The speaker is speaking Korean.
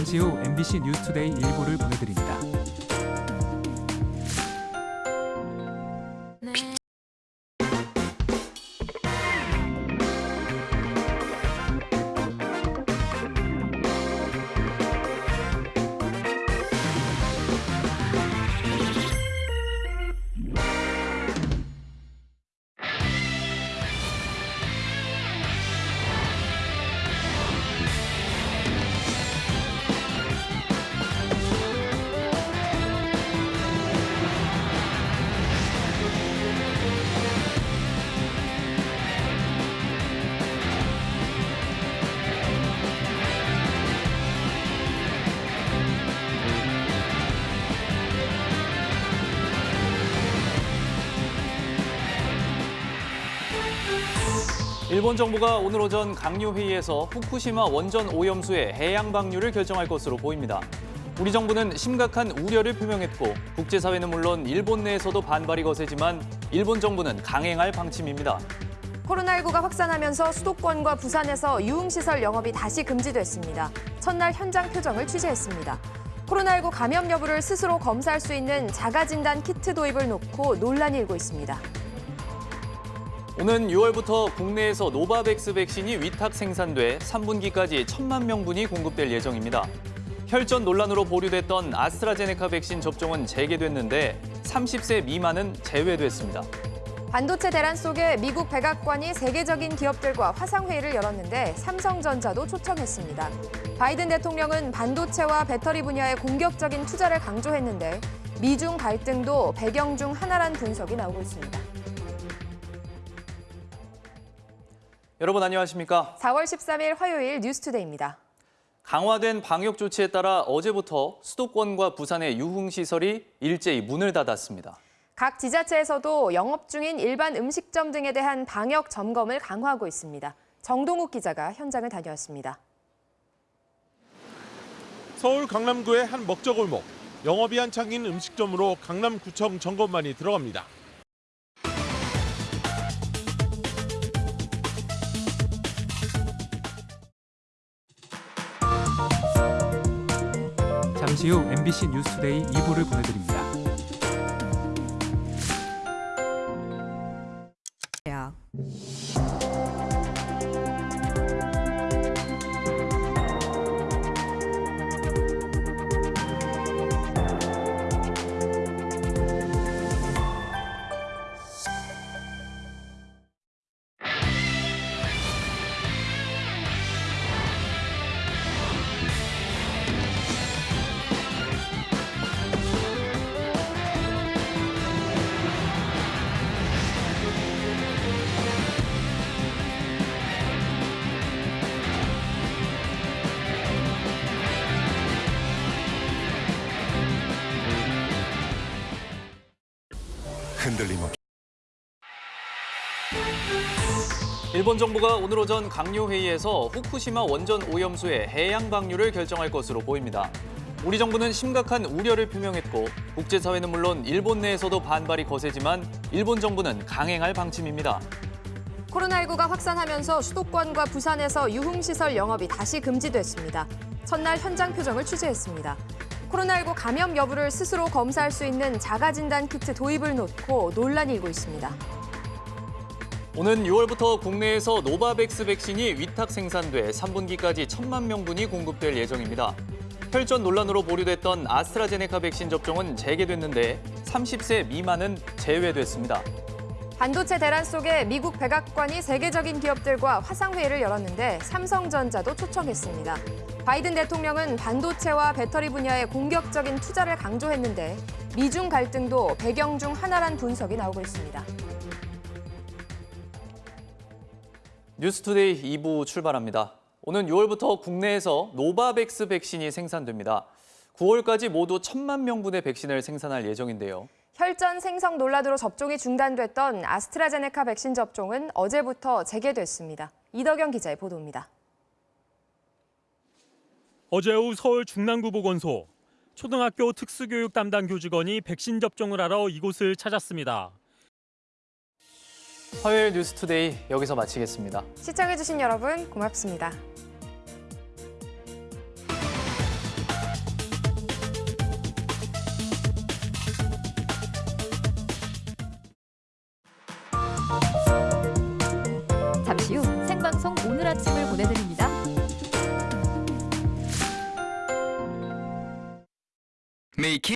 잠시 후 MBC 뉴스투데이 일부를 보내드립니다. 일본 정부가 오늘 오전 강요 회의에서 후쿠시마 원전 오염수의 해양 방류를 결정할 것으로 보입니다. 우리 정부는 심각한 우려를 표명했고 국제사회는 물론 일본 내에서도 반발이 거세지만 일본 정부는 강행할 방침입니다. 코로나19가 확산하면서 수도권과 부산에서 유흥시설 영업이 다시 금지됐습니다. 첫날 현장 표정을 취재했습니다. 코로나19 감염 여부를 스스로 검사할 수 있는 자가진단 키트 도입을 놓고 논란이 일고 있습니다. 오는 6월부터 국내에서 노바백스 백신이 위탁 생산돼 3분기까지 1천만 명분이 공급될 예정입니다. 혈전 논란으로 보류됐던 아스트라제네카 백신 접종은 재개됐는데 30세 미만은 제외됐습니다. 반도체 대란 속에 미국 백악관이 세계적인 기업들과 화상회의를 열었는데 삼성전자도 초청했습니다. 바이든 대통령은 반도체와 배터리 분야의 공격적인 투자를 강조했는데 미중 갈등도 배경 중 하나란 분석이 나오고 있습니다. 여러분 안녕하십니까? 4월 13일 화요일 뉴스투데이입니다. 강화된 방역 조치에 따라 어제부터 수도권과 부산의 유흥시설이 일제히 문을 닫았습니다. 각 지자체에서도 영업 중인 일반 음식점 등에 대한 방역 점검을 강화하고 있습니다. 정동욱 기자가 현장을 다녀왔습니다. 서울 강남구의 한 먹저골목. 영업이 한창인 음식점으로 강남구청 점검만이 들어갑니다. 잠시 후 MBC 뉴스투데이 2부를 보내드립니다. 흔들림 없이 일본 정부가 오늘 오전 강요 회의에서 후쿠시마 원전 오염수의 해양 방류를 결정할 것으로 보입니다. 우리 정부는 심각한 우려를 표명했고 국제사회는 물론 일본 내에서도 반발이 거세지만 일본 정부는 강행할 방침입니다. 코로나19가 확산하면서 수도권과 부산에서 유흥시설 영업이 다시 금지됐습니다. 첫날 현장 표정을 취재했습니다. 코로나19 감염 여부를 스스로 검사할 수 있는 자가진단 키트 도입을 놓고 논란이 일고 있습니다. 오는 6월부터 국내에서 노바백스 백신이 위탁 생산돼 3분기까지 1천만 명분이 공급될 예정입니다. 혈전 논란으로 보류됐던 아스트라제네카 백신 접종은 재개됐는데 30세 미만은 제외됐습니다. 반도체 대란 속에 미국 백악관이 세계적인 기업들과 화상회의를 열었는데 삼성전자도 초청했습니다. 바이든 대통령은 반도체와 배터리 분야의 공격적인 투자를 강조했는데 미중 갈등도 배경 중 하나란 분석이 나오고 있습니다. 뉴스투데이 2부 출발합니다. 오는 6월부터 국내에서 노바백스 백신이 생산됩니다. 9월까지 모두 1천만 명분의 백신을 생산할 예정인데요. 혈전 생성 논란으로 접종이 중단됐던 아스트라제네카 백신 접종은 어제부터 재개됐습니다. 이덕영 기자의 보도입니다. 어제 오후 서울 중랑구 보건소 초등학교 특수교육 담당 교직원이 백신 접종을 하러 이곳을 찾았습니다. 화요일 뉴스투데이 여기서 마치겠습니다. 시청해주신 여러분 고맙습니다. Me.